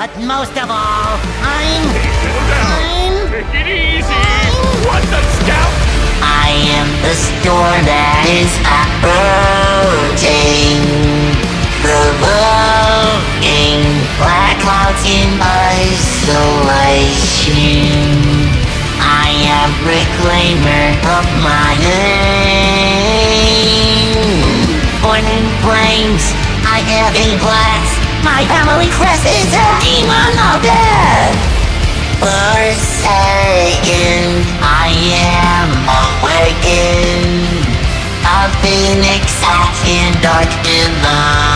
But most of all, I'm... I'm... Take it easy! What the scout? I am the storm that is approaching. Provoking black clouds in isolation. I am reclaimer of my name. Born in flames, I have a blast. My family crest is a demon of death. Forsaken, I am awakened. A phoenix out in dark divine.